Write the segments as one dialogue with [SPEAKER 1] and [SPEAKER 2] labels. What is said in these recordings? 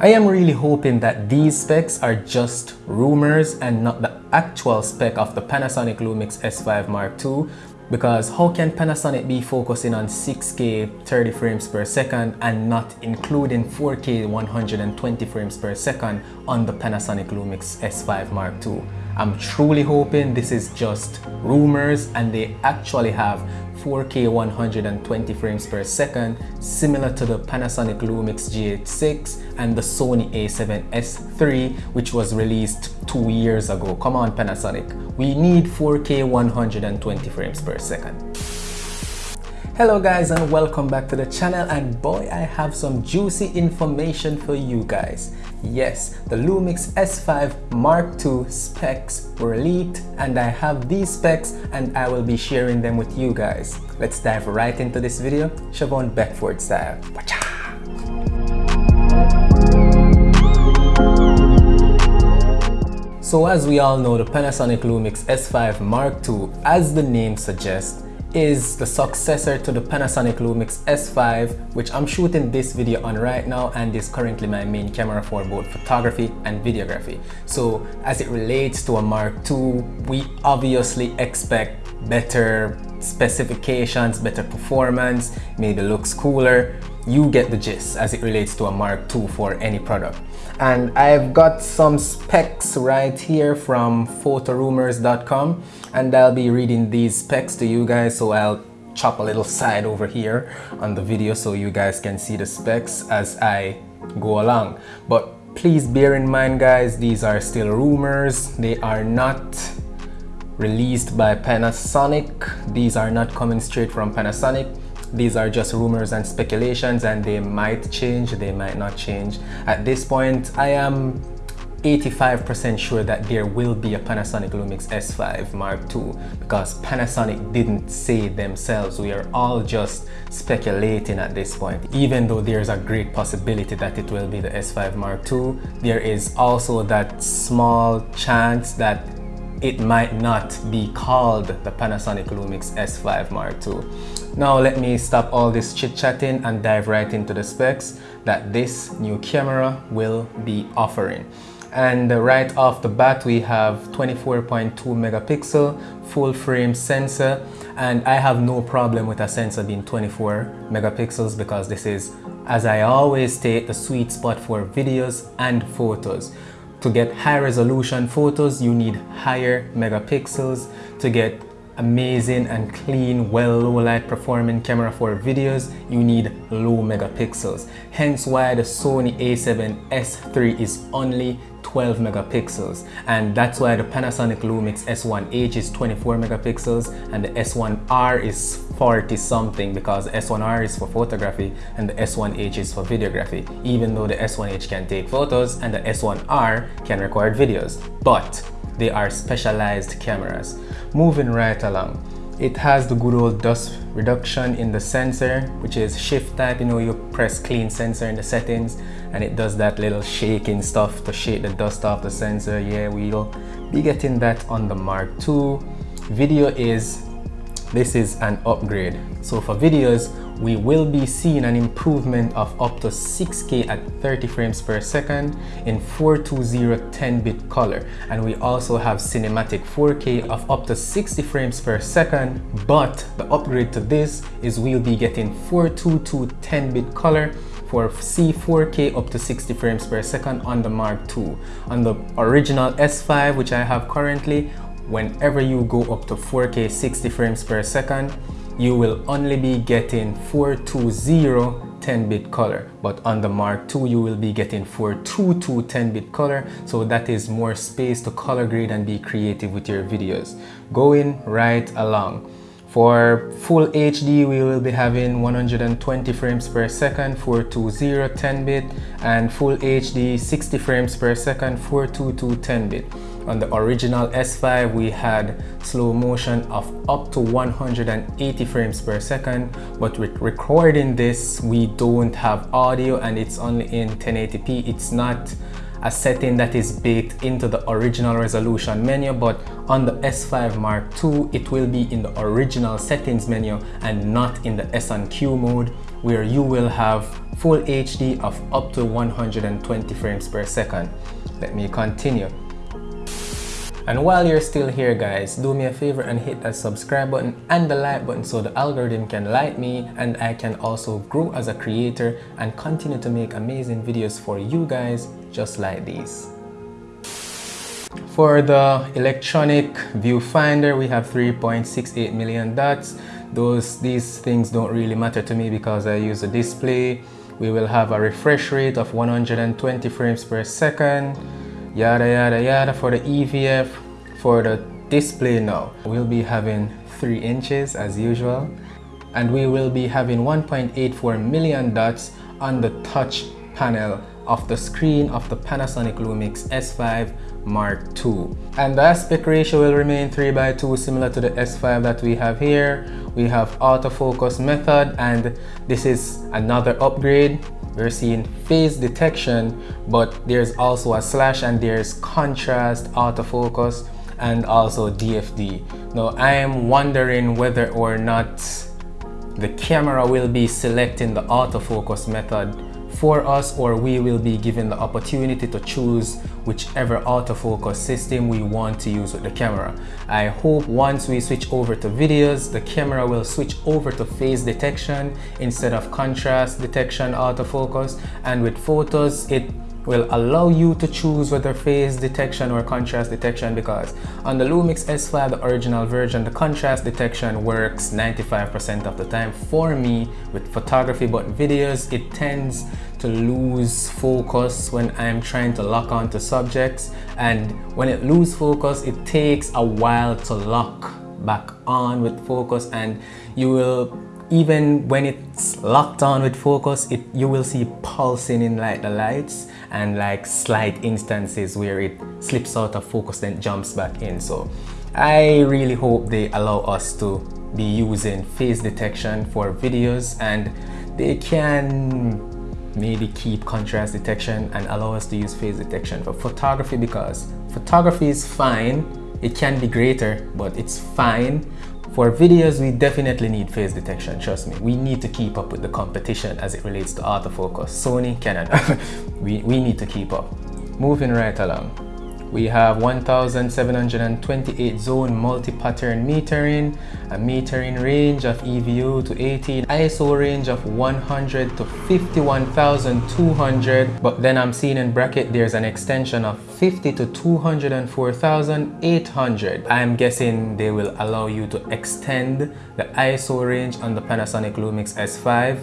[SPEAKER 1] I am really hoping that these specs are just rumors and not the actual spec of the Panasonic Lumix S5 Mark II because how can Panasonic be focusing on 6K 30 frames per second and not including 4K 120 frames per second on the Panasonic Lumix S5 Mark II? I'm truly hoping this is just rumors and they actually have 4K 120 frames per second similar to the Panasonic Lumix GH6 and the Sony a7S III which was released two years ago. Come on Panasonic, we need 4K 120 frames per second. Hello guys and welcome back to the channel and boy I have some juicy information for you guys. Yes, the Lumix S5 Mark II specs were leaked and I have these specs and I will be sharing them with you guys. Let's dive right into this video, Siobhan Beckford style. So as we all know, the Panasonic Lumix S5 Mark II, as the name suggests, is the successor to the Panasonic Lumix S5 which I'm shooting this video on right now and is currently my main camera for both photography and videography. So as it relates to a Mark II, we obviously expect better specifications, better performance, maybe looks cooler. You get the gist as it relates to a Mark II for any product. And I've got some specs right here from photorumors.com and I'll be reading these specs to you guys so I'll chop a little side over here on the video so you guys can see the specs as I go along. But please bear in mind guys, these are still rumors. They are not released by Panasonic. These are not coming straight from Panasonic. These are just rumors and speculations and they might change, they might not change. At this point, I am 85% sure that there will be a Panasonic Lumix S5 Mark II because Panasonic didn't say themselves. We are all just speculating at this point. Even though there's a great possibility that it will be the S5 Mark II, there is also that small chance that it might not be called the Panasonic Lumix S5 Mark II. Now let me stop all this chit-chatting and dive right into the specs that this new camera will be offering. And right off the bat we have 24.2 megapixel full frame sensor and I have no problem with a sensor being 24 megapixels because this is as I always state the sweet spot for videos and photos. To get high resolution photos, you need higher megapixels. To get amazing and clean, well low light performing camera for videos, you need low megapixels. Hence why the Sony a7S III is only 12 megapixels and that's why the Panasonic Lumix S1H is 24 megapixels and the S1R is 40 something because S1R is for photography and the S1H is for videography even though the S1H can take photos and the S1R can record videos but they are specialized cameras. Moving right along it has the good old dust reduction in the sensor, which is shift type. You know, you press clean sensor in the settings and it does that little shaking stuff to shake the dust off the sensor. Yeah, we'll be getting that on the Mark II. Video is, this is an upgrade. So for videos, we will be seeing an improvement of up to 6K at 30 frames per second in 420 10-bit color. And we also have cinematic 4K of up to 60 frames per second. But the upgrade to this is we'll be getting 422 10-bit color for C4K up to 60 frames per second on the Mark II. On the original S5, which I have currently, whenever you go up to 4K 60 frames per second, you will only be getting 420 10-bit color. But on the Mark II you will be getting 422 10-bit color. So that is more space to color grade and be creative with your videos. Going right along. For full HD, we will be having 120 frames per second, 420 10-bit, and full HD 60 frames per second, 422 10-bit. On the original S5, we had slow motion of up to 180 frames per second, but with recording this, we don't have audio and it's only in 1080p. It's not a setting that is baked into the original resolution menu but on the S5 Mark II it will be in the original settings menu and not in the S&Q mode where you will have full HD of up to 120 frames per second. Let me continue. And while you're still here guys, do me a favor and hit that subscribe button and the like button so the algorithm can like me and I can also grow as a creator and continue to make amazing videos for you guys just like these. For the electronic viewfinder, we have 3.68 million dots. Those These things don't really matter to me because I use a display. We will have a refresh rate of 120 frames per second. Yada yada yada for the EVF. For the display now, we'll be having 3 inches as usual. And we will be having 1.84 million dots on the touch panel of the screen of the Panasonic Lumix S5 Mark II. And the aspect ratio will remain 3 by 2 similar to the S5 that we have here. We have autofocus method and this is another upgrade. We're seeing phase detection but there's also a slash and there's contrast autofocus and also DFD. Now I am wondering whether or not the camera will be selecting the autofocus method for us or we will be given the opportunity to choose whichever autofocus system we want to use with the camera. I hope once we switch over to videos, the camera will switch over to phase detection instead of contrast detection autofocus and with photos it will allow you to choose whether phase detection or contrast detection because on the Lumix S5, the original version, the contrast detection works 95% of the time for me with photography, but videos, it tends to lose focus when I'm trying to lock onto subjects. And when it loses focus, it takes a while to lock back on with focus and you will even when it's locked on with focus it you will see pulsing in like the lights and like slight instances where it slips out of focus then jumps back in. So I really hope they allow us to be using phase detection for videos and they can maybe keep contrast detection and allow us to use phase detection for photography because photography is fine. It can be greater but it's fine for videos, we definitely need phase detection, trust me. We need to keep up with the competition as it relates to autofocus. Sony, Canon, we, we need to keep up. Moving right along. We have 1728 zone multi-pattern metering, a metering range of EVO to 18, ISO range of 100 to 51,200. But then I'm seeing in bracket there's an extension of 50 to 204,800. I'm guessing they will allow you to extend the ISO range on the Panasonic Lumix S5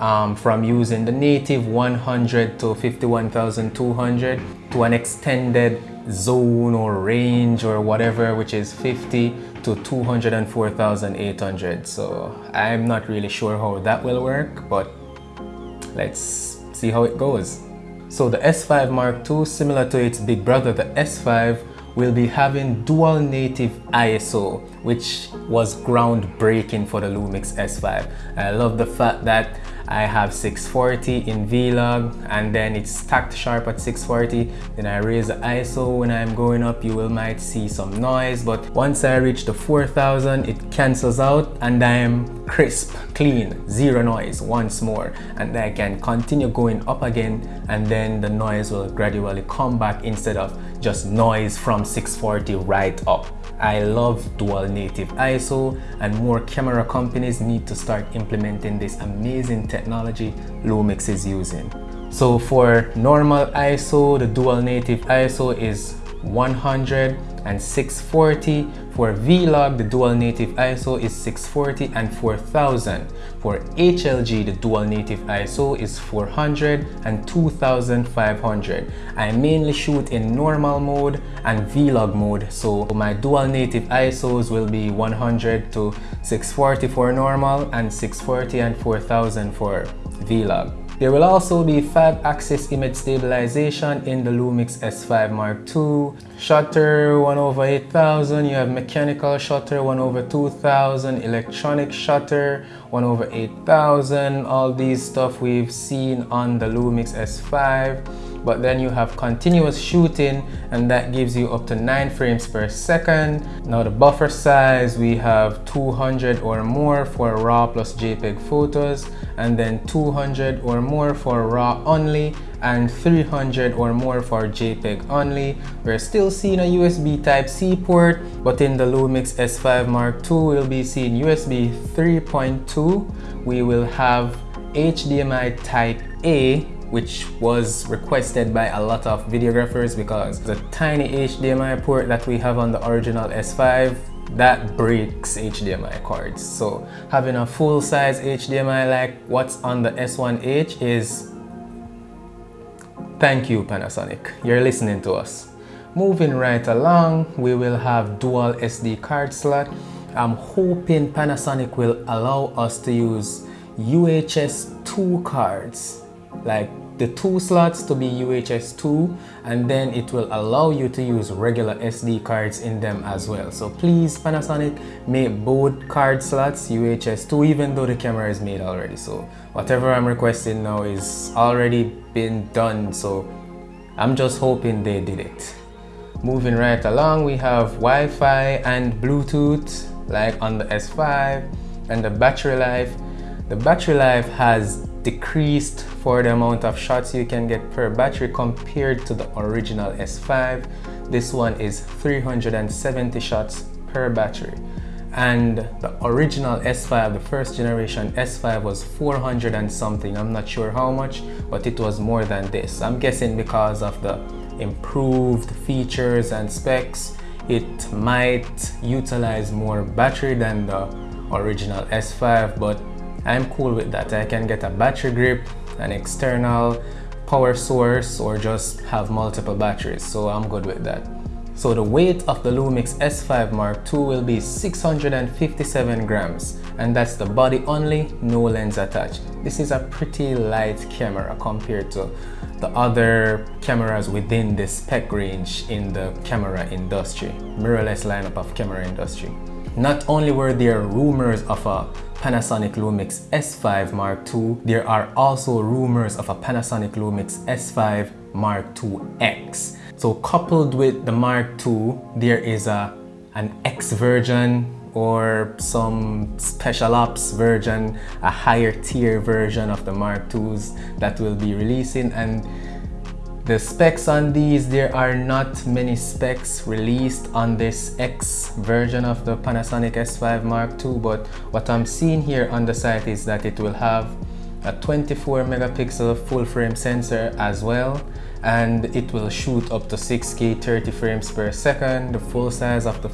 [SPEAKER 1] um, from using the native 100 to 51,200 to an extended zone or range or whatever which is 50 to 204,800 so I'm not really sure how that will work but let's see how it goes. So the S5 Mark II similar to its big brother the S5 will be having dual native ISO which was groundbreaking for the Lumix S5 I love the fact that I have 640 in Vlog and then it's stacked sharp at 640 then I raise the ISO when I'm going up. You will might see some noise but once I reach the 4000 it cancels out and I am crisp clean zero noise once more. And I can continue going up again and then the noise will gradually come back instead of just noise from 640 right up I love dual native ISO and more camera companies need to start implementing this amazing technology Lumix is using. So for normal ISO, the dual native ISO is 100 and 640. For Vlog, the dual native ISO is 640 and 4000. For HLG, the dual native ISO is 400 and 2500. I mainly shoot in normal mode and Vlog mode, so my dual native ISOs will be 100 to 640 for normal and 640 and 4000 for Vlog. There will also be 5-axis image stabilization in the Lumix S5 Mark II. Shutter 1 over 8000, you have mechanical shutter 1 over 2000, electronic shutter 1 over 8000. All these stuff we've seen on the Lumix S5. But then you have continuous shooting and that gives you up to 9 frames per second. Now the buffer size, we have 200 or more for RAW plus JPEG photos and then 200 or more for RAW only and 300 or more for JPEG only. We're still seeing a USB Type-C port, but in the Lumix S5 Mark II, we'll be seeing USB 3.2. We will have HDMI Type A which was requested by a lot of videographers because the tiny HDMI port that we have on the original S5 that breaks HDMI cords. So having a full-size HDMI like what's on the S1H is thank you Panasonic, you're listening to us. Moving right along, we will have dual SD card slot. I'm hoping Panasonic will allow us to use UHS 2 cards like the two slots to be UHS 2 and then it will allow you to use regular SD cards in them as well. So please Panasonic make both card slots UHS 2 even though the camera is made already. So whatever I'm requesting now is already been done so I'm just hoping they did it. Moving right along we have Wi-Fi and Bluetooth like on the S5 and the battery life. The battery life has decreased for the amount of shots you can get per battery compared to the original S5. This one is 370 shots per battery. And the original S5, the first generation S5 was 400 and something. I'm not sure how much, but it was more than this. I'm guessing because of the improved features and specs, it might utilize more battery than the original S5, but I'm cool with that. I can get a battery grip, an external power source, or just have multiple batteries. So I'm good with that. So the weight of the Lumix S5 Mark II will be 657 grams and that's the body only, no lens attached. This is a pretty light camera compared to the other cameras within the spec range in the camera industry, mirrorless lineup of camera industry. Not only were there rumors of a Panasonic Lumix S5 Mark II, there are also rumors of a Panasonic Lumix S5 Mark II X. So coupled with the Mark II, there is a an X version or some special ops version, a higher tier version of the Mark IIs that will be releasing and the specs on these, there are not many specs released on this X version of the Panasonic S5 Mark II, but what I'm seeing here on the site is that it will have a 24 megapixel full frame sensor as well and it will shoot up to 6k 30 frames per second the full size of the,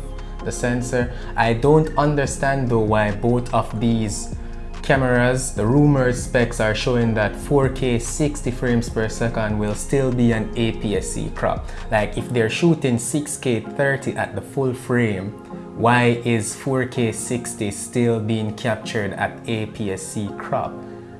[SPEAKER 1] the sensor. I don't understand though why both of these cameras, the rumored specs are showing that 4K 60 frames per second will still be an APS-C crop. Like if they're shooting 6K 30 at the full frame, why is 4K 60 still being captured at APS-C crop?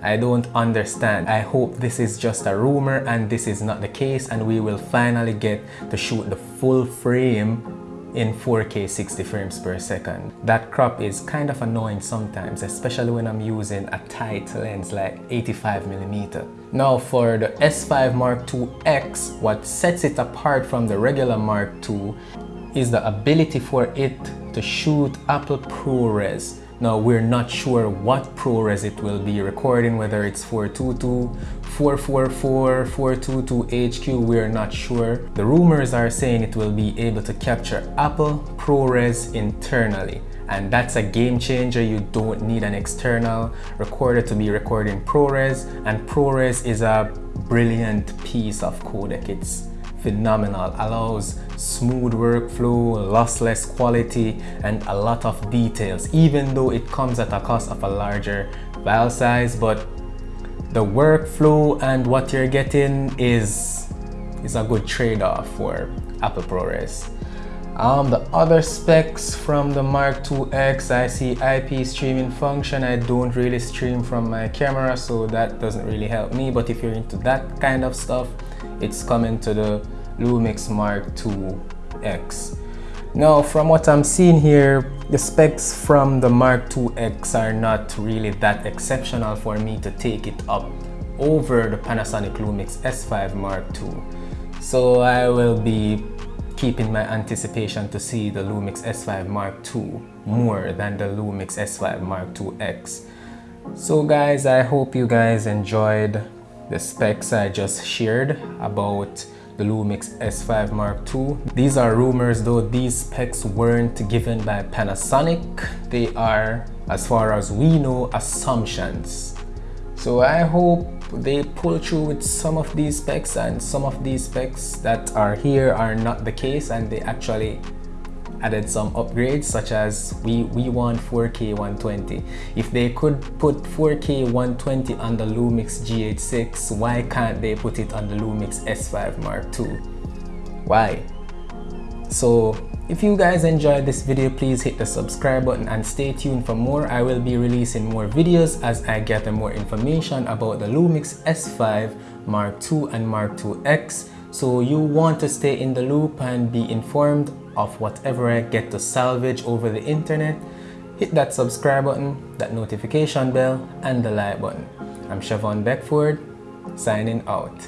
[SPEAKER 1] I don't understand. I hope this is just a rumor and this is not the case and we will finally get to shoot the full frame in 4K 60 frames per second. That crop is kind of annoying sometimes, especially when I'm using a tight lens like 85 millimeter. Now for the S5 Mark II X, what sets it apart from the regular Mark II is the ability for it to shoot Apple ProRes now we're not sure what ProRes it will be recording, whether it's 422, 444, 422 HQ, we're not sure. The rumors are saying it will be able to capture Apple ProRes internally. And that's a game changer. You don't need an external recorder to be recording ProRes. And ProRes is a brilliant piece of codec. It's phenomenal allows smooth workflow lossless quality and a lot of details even though it comes at a cost of a larger file size but the workflow and what you're getting is is a good trade-off for Apple ProRes um, the other specs from the Mark II X, I see IP streaming function. I don't really stream from my camera, so that doesn't really help me. But if you're into that kind of stuff, it's coming to the Lumix Mark II X. Now, from what I'm seeing here, the specs from the Mark II X are not really that exceptional for me to take it up over the Panasonic Lumix S5 Mark II. So I will be keeping my anticipation to see the Lumix S5 Mark II more than the Lumix S5 Mark II X. So guys, I hope you guys enjoyed the specs I just shared about the Lumix S5 Mark II. These are rumors though these specs weren't given by Panasonic. They are, as far as we know, assumptions. So I hope they pull through with some of these specs and some of these specs that are here are not the case and they actually added some upgrades such as we we want 4k 120 if they could put 4k 120 on the lumix gh6 why can't they put it on the lumix s5 mark ii why? So if you guys enjoyed this video please hit the subscribe button and stay tuned for more. I will be releasing more videos as i gather more information about the lumix s5 mark ii and mark ii x. So you want to stay in the loop and be informed of whatever I get to salvage over the internet, hit that subscribe button, that notification bell, and the like button. I'm Siobhan Beckford, signing out.